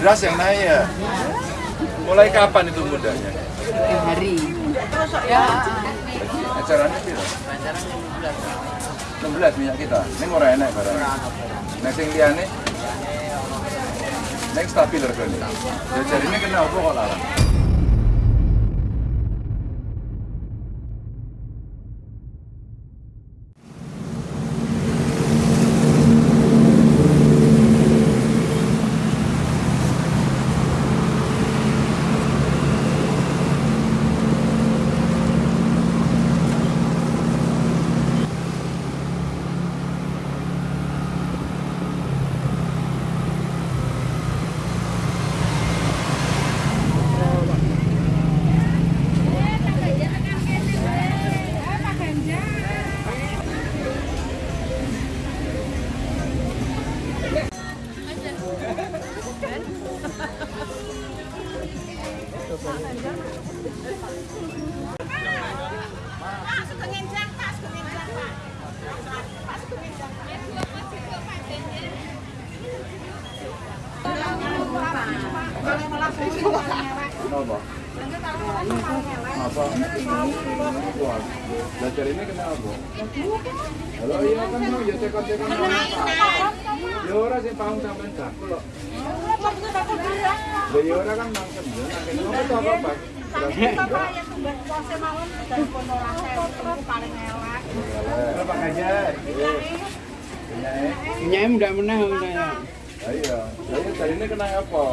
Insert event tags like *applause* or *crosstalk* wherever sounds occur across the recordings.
beras yang naik ya. Mulai kapan itu mudanya? hari ya Acaranya piro? 16 minyak kita. Ini ora enak barang. Nek sing liyane Nek stabil regane. Jajar ini kena apa kok larang? Kenapa? Apa? Wah, ini kenapa? Halo iya kan mau ya cekot-cekot Ya ora sing paham jago kok. Lah ya ora kan mangkem ya. Kenapa to apa, Pak? Pak Hajar. punya mudah menah saya Iya, saya tadi ini kena apa?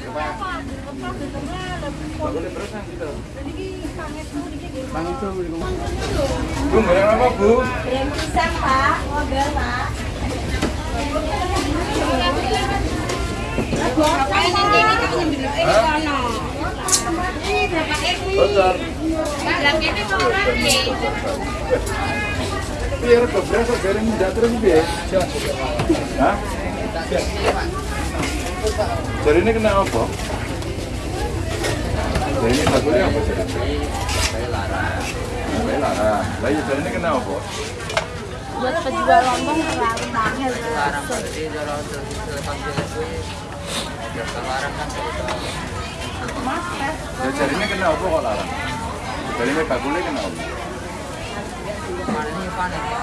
Coba. Terus kan gitu. Bu, barang apa, Bu? Pisang, Pak. Model, Pak. Beras kok bareng ndak terus? Hah? Jadi ini kena apa? Jadi ini bagusnya apa sih? Larang. Saya larang. Lah ya jadi ini kena apa? Buat penjual lontong terlalu mahal. larang berarti kalau selepas kuwi ada larang kan kita Ya jadi ini kena apa kok larang? Jadi ini bagusnya kena apa? panen ini panen ya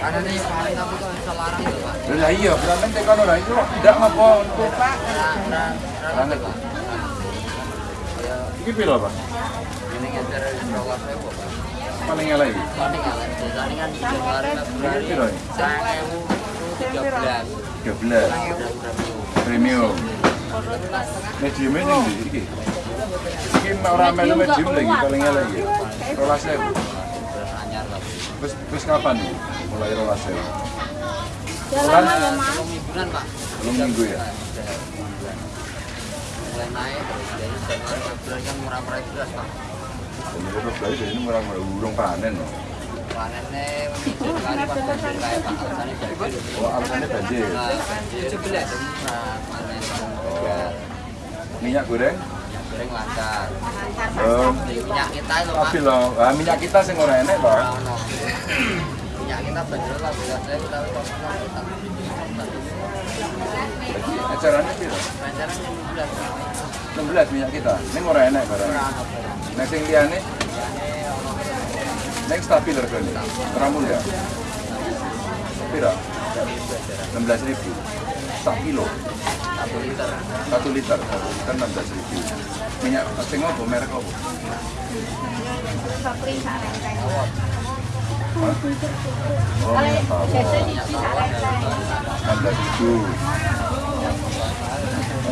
panen ini panen tapi kok bisa larang itu pak Lah iya, berarti tekan ora itu tidak ngapa untuk pak ya Iki piro, Pak? ini Paling elek iki. paling ya kan di Januari Februari tiga belas 13 premium. Medium ini ndi iki? Iki ora melu medium lagi paling elek iki. 12000. beras anyar lah Wis wis kapan iki? Mulai 12000. Jalan aja, Mas. belum mingguan pak Belum minggu ya? Mulai naik terus Februari kan murah-murah beras pak. Jadi terus lagi ini murah urung panen loh. panennya kali pas banjir kayak pak. Alasannya banjir. Oh, alasannya banjir. Nah, belas panen Minyak goreng? goreng lancar. Di minyak kita itu pak. Tapi loh, minyak kita sing ora enek Acaranya piro? yang belas 16 minyak kita. Ning ora enek barang. Nek sing liyane nek stabil regane. Ora mulya. Piro? 16 ribu. Sak kilo. satu liter Satu liter. Satu liter 16 ribu. Minyak sing apa? Merek apa? Minyak siji sak renteng. 16 ribu.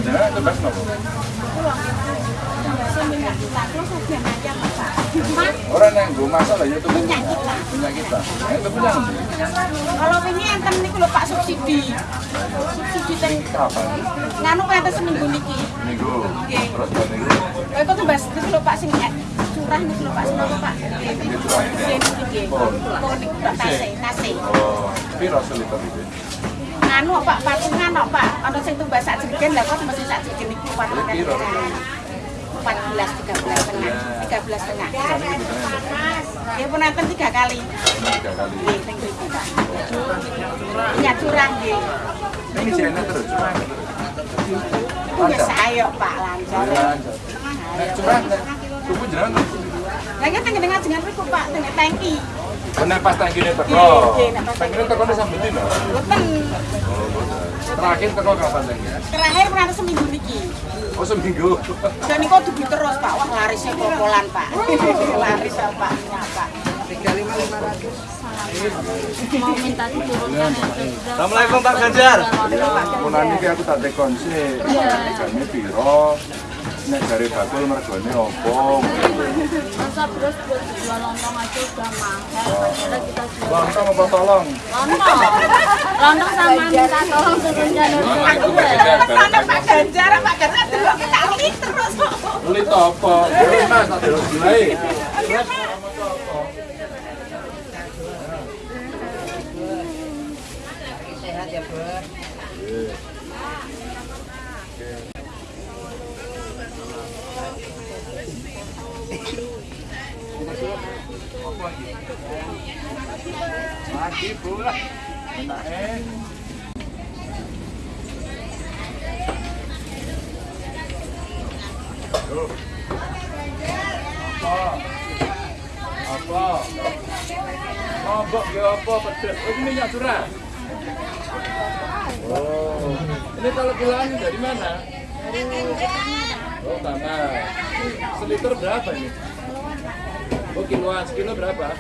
Jangan tebas nopo? Seminyak kita terus saja aja, Pak. Mas, Orang yang gue masak lah ya itu minyak minyak kita. Itu punya kalau ini enten niku lho Pak subsidi. Subsidi teng Kapan? nganu kaya seminggu niki. Minggu. Oke. Terus Mas, niku lho Pak sing curah niku lho Pak senapa Pak? Nggih. Pon. Pon niku Pak tase. Oh, piro seliter itu? Nganu Pak, patungan kok Pak. Ana sing tumbas sak jerigen lha kok mesti sak niku patungan. Piro? 14 13 tengah. 13 tengah. Sana gitu kan. Ya pun enten tiga kali. Tiga kali. Curah nggih. Ini terus, cuma terus. biasa ayo Pak lancar. Nek curah nek tuku jenengan Lah iki teng dengan jenengan Pak teng tangki. Nek pas tangkine teko. Nggih, nggih, nek pas Tangkine teko dino. Boten Oh. Terakhir teko kapan tangkine? terakhir pernah seminggu niki. Oh, seminggu. Dan niku dugi terus Pak. Wah larisnya popolan Pak. Laris ya Pak. Tiga lima lima ratus mau minta diturunkan Assalamualaikum Pak Ganjar. Punan iki aku tak tekon sih. Regane piro? Nek dari bakul mergone opo? masa terus buat jual lontong aja udah mahal akhirnya kita jual Lontong apa tolong? lontong lontong sama minta tolong dulu presiden Mana Pak Ganjar, Pak Ganjar delok kita li terus. Beli apa? Beli mas, tak delok gulai. sehat ya bos Eh. Apa? Apa? Ya apa? Oh, ini curah. Oh, ini kalau kiloan dari mana? Oh. Seliter berapa ini? Oh, kiloan. Sekilo berapa?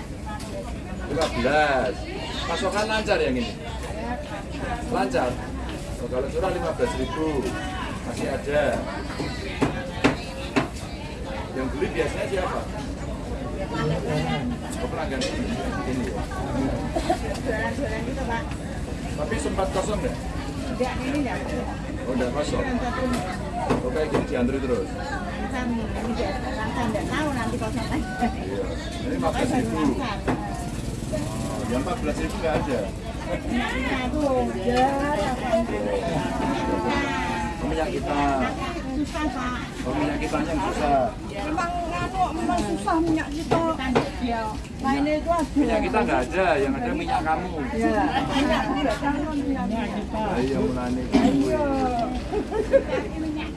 15. Pasokan lancar yang ini? Lancar? Oh, kalau curah 15 ribu. Masih ada. Yang beli biasanya siapa? Oh, pelanggan ini ya? Tapi sempat kosong nggak? Oh, udah kosong. Oh, kayak gini diantri terus? Iya. Ini 15 ribu. Oh, yang 14 ribu nggak ada. Oh, minyak kita. Oh, minyak kita yang susah. Memang susah minyak kita. Ya. Nah ini itu ada. Minyak kita nggak ada, yang ada minyak kamu. Ya. Minyak jangan minyak kita. Nah, iya *laughs*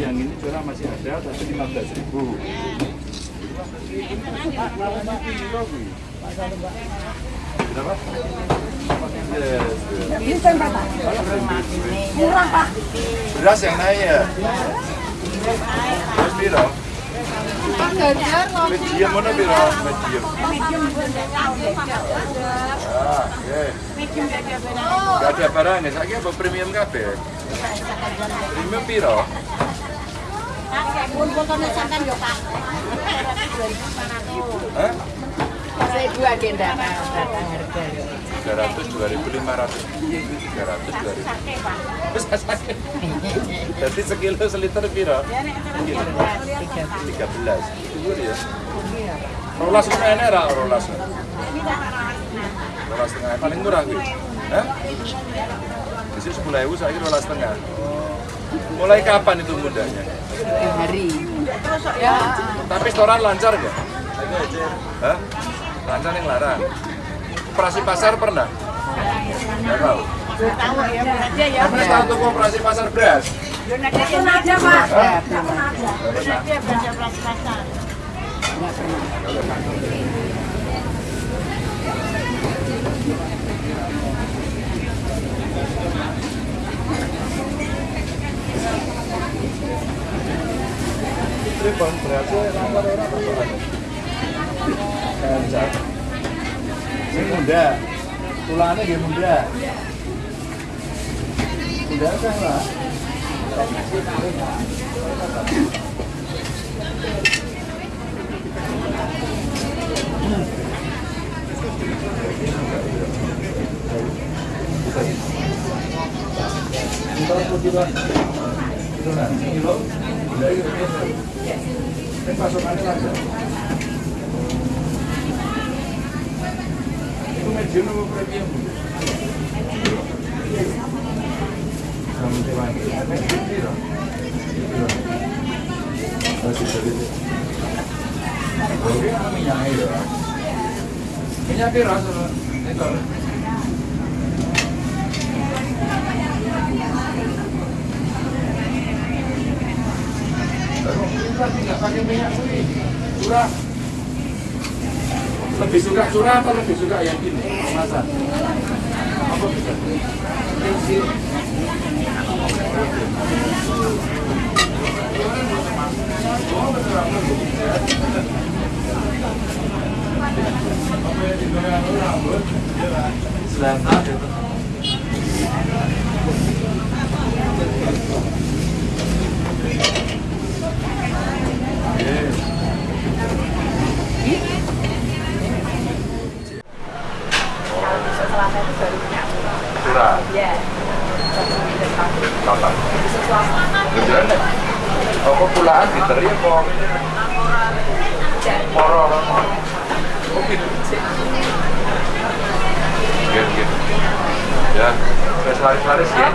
Yang ini curah masih ada, tapi 15 ribu. Berapa? Yes. Murah Pak. Beras yang naik ya? Beras piro? Medium mana piro? Medium. Ah, oke. Gak ada barang ya, saya apa premium kabeh? Premium piro? Hah? Saya dua agenda harga. 300, 2500 Iya, itu 300, 2000 Terus sakit Jadi sekilo seliter piro? Sekilo 13 Itu ya Rolas ini ra rolas Rolas setengah paling murah gitu Hah? Sini 10 ribu, saya rolas setengah Mulai kapan itu mudahnya? hari. Ya. Tapi setoran lancar nggak? Hah? Lancar yang larang. Operasi pasar pernah? Nggak tahu. Tahu ya aja operasi pasar pernah. Baca pasar. Lancar. Ini muda. Tulangnya dia muda. Muda kan lah. Ini. Комерційному управлінню. Меня первый раз это... Pero, ¿qué es la tía? ¿Para que me llame? ¿Dura? Lebih suka curah atau lebih suka yang ini? Kemasan. Apa bisa? Selasa. Curah. Iya. Kapan? Beneran deh. Oh, kok pulaan diteri kok? Moro. Oh gitu. Gitu, gitu. Ya, wes laris-laris ya.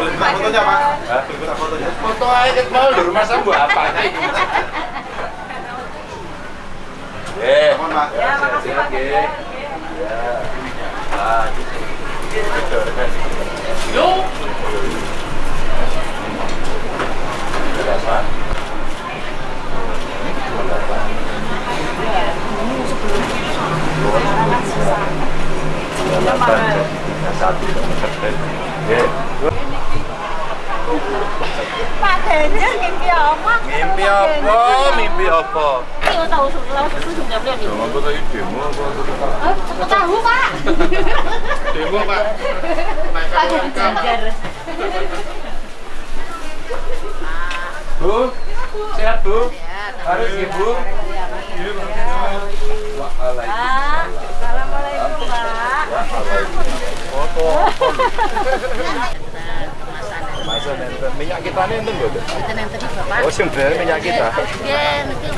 Boleh minta fotonya, Pak? Hah? Boleh minta fotonya? Foto aja mau di rumah saya buat apa. Eh, Mohon, Pak. ya, makasih Pak. Ya. Ah, gitu. Yo. Berapa? Ini? Delapan, satu, ya. Mimpi apa? Mimpi apa? Mimpi apa? Tahu Pak? Eh. Demo, Pak. Bu, sehat Bu? Harus Ibu? Waalaikumsalam. Foto? Kemasan enten minyak kita nih enten lho. Itu yang tadi bapak. Oh, sebenarnya minyak kita. Ya, nanti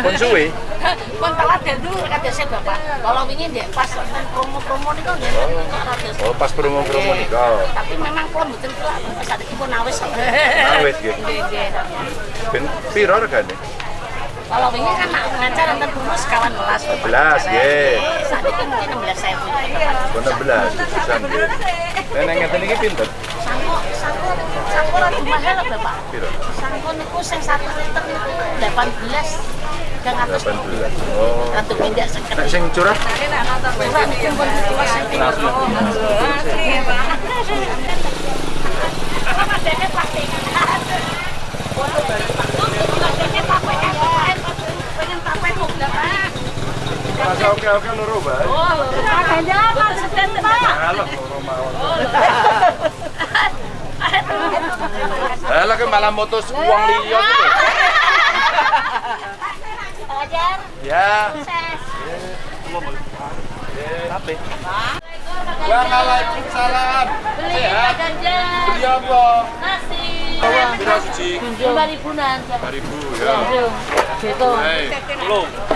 Pun suwe. *laughs* Pun teladan dulu kata saya bapak. Kalau ingin deh pas promo-promo kan Oh, pas promo-promo nikah. Tapi memang kalau betul tuh saat itu pun awes. Awet nggih. Nggih, nggih. Ben piro regane? Kalau ini kan ngajar antar dulu sekawan belas. 11, nggih. Saat itu mungkin 16 saya punya. Kon 16 pisan nggih. Lah nek ngeten iki pinter? Sangko, sangko, sangko lagi mahal bapak. Sangko niku sing 1 liter niku 18. Gang atas 18. Oh. Ratu pindah seket. Nek sing curah Bapak niku pun ditulis sing tinggal. Bapak dene plastik. Foto baru Pak. Dene pakai kain. Pengen pakai kok Pak. Masa oke-oke loro bae. Oh, Ganjar Pak Seden Pak. Alah loro mawon. Malah mutus uang liya. Ganjar, Ya. Tapi. Waalaikumsalam. Sehat. Beli apa? Nasi. Pira suci? Lima ribuan. 2000 ya. Gitu. Belum.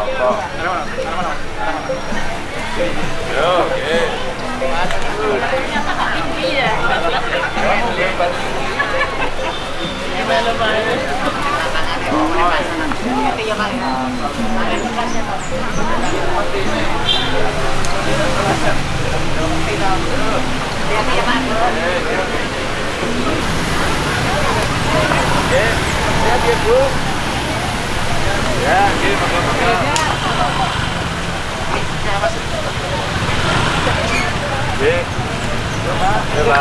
Apa? Yo, oke. Oke? Ya, nggih, monggo-monggo. Nggih. Coba. Coba.